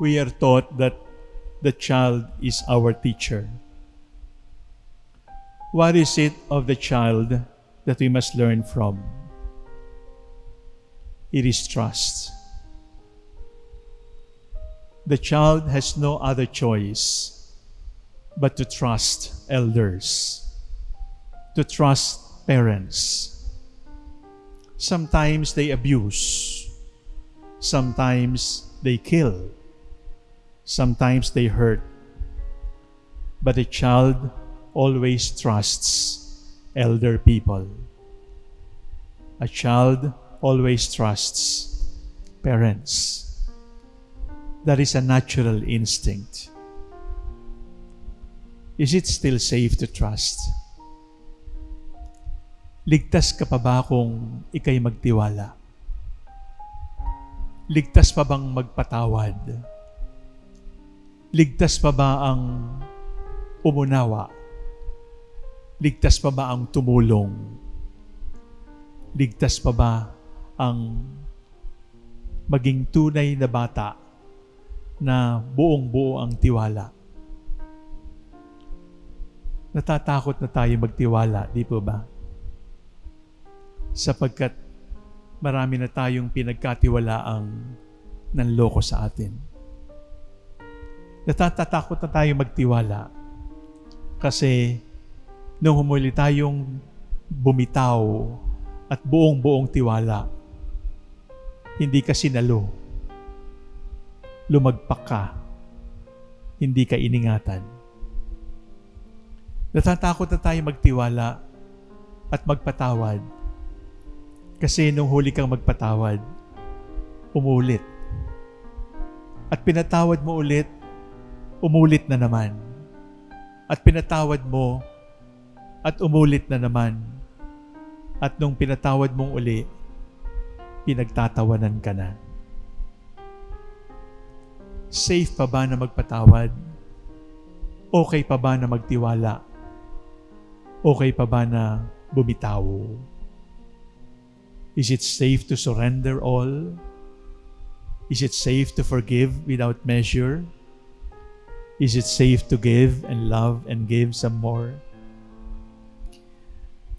we are taught that the child is our teacher. What is it of the child that we must learn from? It is trust. The child has no other choice but to trust elders, to trust parents. Sometimes they abuse, sometimes they kill, sometimes they hurt. But a child always trusts elder people. A child always trusts parents. That is a natural instinct. Is it still safe to trust? Ligtas ka pa ba kung ikay magtiwala? Ligtas pa bang magpatawad? Ligtas pa ba ang umunawa? Ligtas pa ba ang tumulong? Ligtas pa ba ang maging tunay na bata na buong buo ang tiwala. Natatakot na tayo magtiwala, di po ba? Sapagkat marami na tayong pinagkatiwalaang nanloko sa atin. Natatakot na tayo magtiwala kasi nung humuli tayong bumitaw at buong-buong tiwala, hindi ka sinalo. Lumagpak ka. Hindi ka iningatan. Natatakot na tayo magtiwala at magpatawad. Kasi nung huli kang magpatawad, umulit. At pinatawad mo ulit, umulit na naman. At pinatawad mo, at umulit na naman. At nung pinatawad mong uli, pinagtatawanan ka na. Safe pa ba na magpatawad? Okay pa ba na magtiwala? Okay pa ba na bumitaw? Is it safe to surrender all? Is it safe to forgive without measure? Is it safe to give and love and give some more?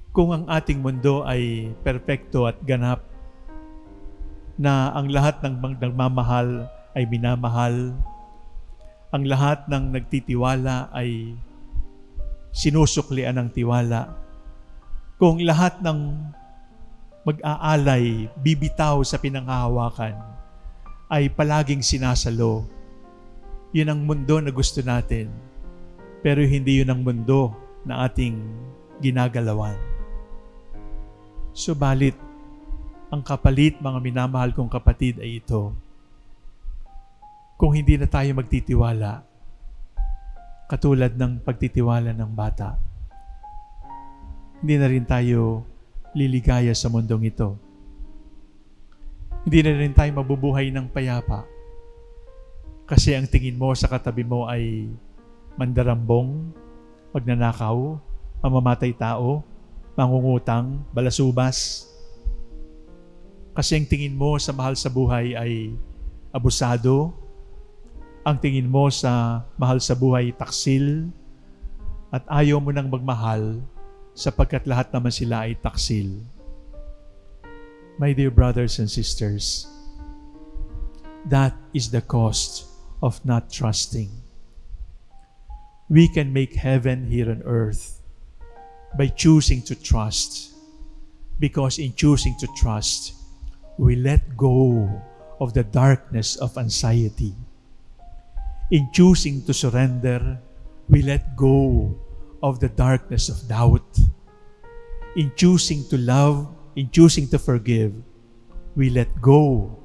Kung ang ating mundo ay perpekto at ganap, na ang lahat ng nagmamahal ay minamahal, ang lahat ng nagtitiwala ay sinusuklian ng tiwala. Kung lahat ng mag-aalay, bibitaw sa pinanghahawakan, ay palaging sinasalo. Yun ang mundo na gusto natin. Pero hindi yun ang mundo na ating ginagalawan. Subalit, ang kapalit, mga minamahal kong kapatid, ay ito. Kung hindi na tayo magtitiwala, katulad ng pagtitiwala ng bata, hindi na rin tayo liligaya sa mundong ito. Hindi na rin tayo mabubuhay ng payapa. Kasi ang tingin mo sa katabi mo ay mandarambong, magnanakaw, mamamatay tao, mangungutang, balasubas, kasi ang tingin mo sa mahal sa buhay ay abusado. Ang tingin mo sa mahal sa buhay taksil. At ayaw mo nang magmahal sapagkat lahat naman sila ay taksil. My dear brothers and sisters, that is the cost of not trusting. We can make heaven here on earth by choosing to trust. Because in choosing to trust, we let go of the darkness of anxiety. In choosing to surrender, we let go of the darkness of doubt. In choosing to love, in choosing to forgive, we let go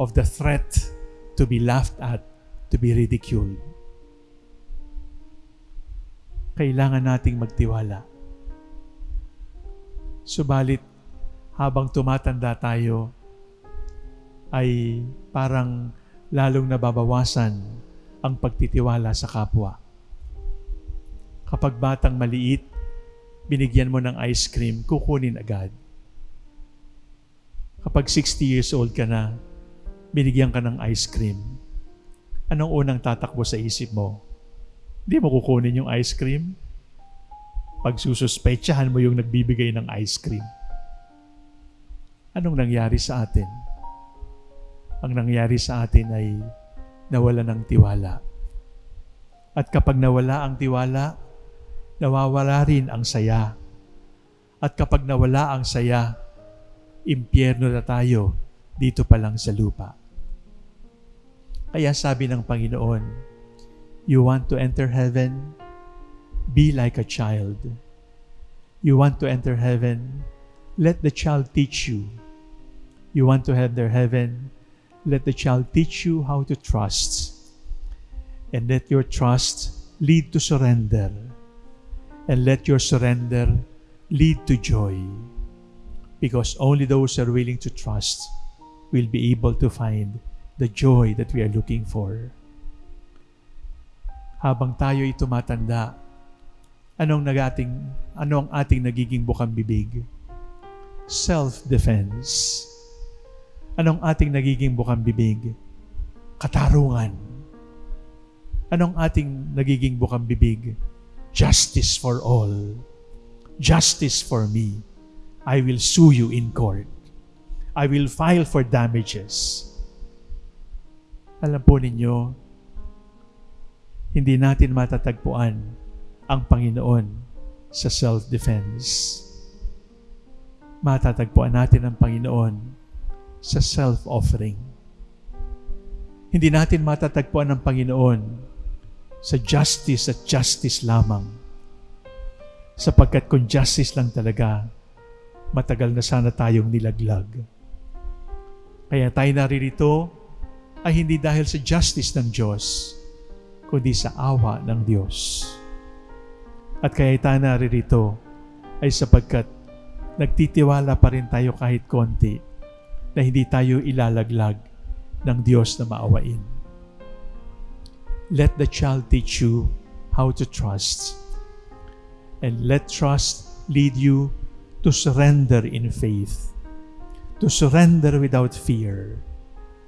of the threat to be laughed at, to be ridiculed. Kailangan nating magtiwala. Subalit, habang tumatanda tayo, ay parang lalong nababawasan ang pagtitiwala sa kapwa. Kapag batang maliit, binigyan mo ng ice cream, kukunin agad. Kapag 60 years old ka na, binigyan ka ng ice cream. Anong unang tatakbo sa isip mo? Hindi mo kukunin yung ice cream? Pag sususpetsahan mo yung nagbibigay ng ice cream. Anong nangyari sa atin? Ang nangyari sa atin ay nawala ng tiwala. At kapag nawala ang tiwala, nawawala rin ang saya. At kapag nawala ang saya, impyerno na tayo dito pa lang sa lupa. Kaya sabi ng Panginoon, You want to enter heaven? Be like a child. You want to enter heaven? Let the child teach you. You want to enter heaven? Let the child teach you how to trust. And let your trust lead to surrender. And let your surrender lead to joy. Because only those who are willing to trust will be able to find the joy that we are looking for. Habang tayo ay tumatanda, anong nagating ano ang ating nagiging bukang bibig? Self-defense. Anong ating nagiging bukang bibig? Katarungan. Anong ating nagiging bukang bibig? Justice for all. Justice for me. I will sue you in court. I will file for damages. Alam po ninyo, hindi natin matatagpuan ang Panginoon sa self-defense. Matatagpuan natin ang Panginoon sa self-offering. Hindi natin matatagpuan ang Panginoon sa justice at justice lamang. Sapagkat kung justice lang talaga, matagal na sana tayong nilaglag. Kaya tayo naririto ay hindi dahil sa justice ng Diyos, kundi sa awa ng Diyos. At kaya tayo naririto ay sapagkat nagtitiwala pa rin tayo kahit konti na hindi tayo ilalaglag ng Diyos na maawain. Let the child teach you how to trust. And let trust lead you to surrender in faith, to surrender without fear,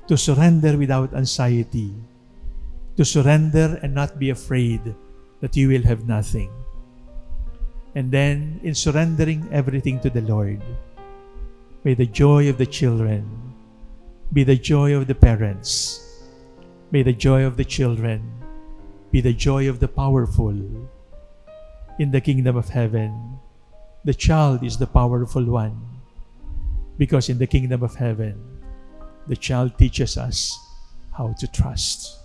to surrender without anxiety, to surrender and not be afraid that you will have nothing. And then, in surrendering everything to the Lord, may the joy of the children be the joy of the parents. May the joy of the children be the joy of the powerful. In the kingdom of heaven, the child is the powerful one. Because in the kingdom of heaven, the child teaches us how to trust.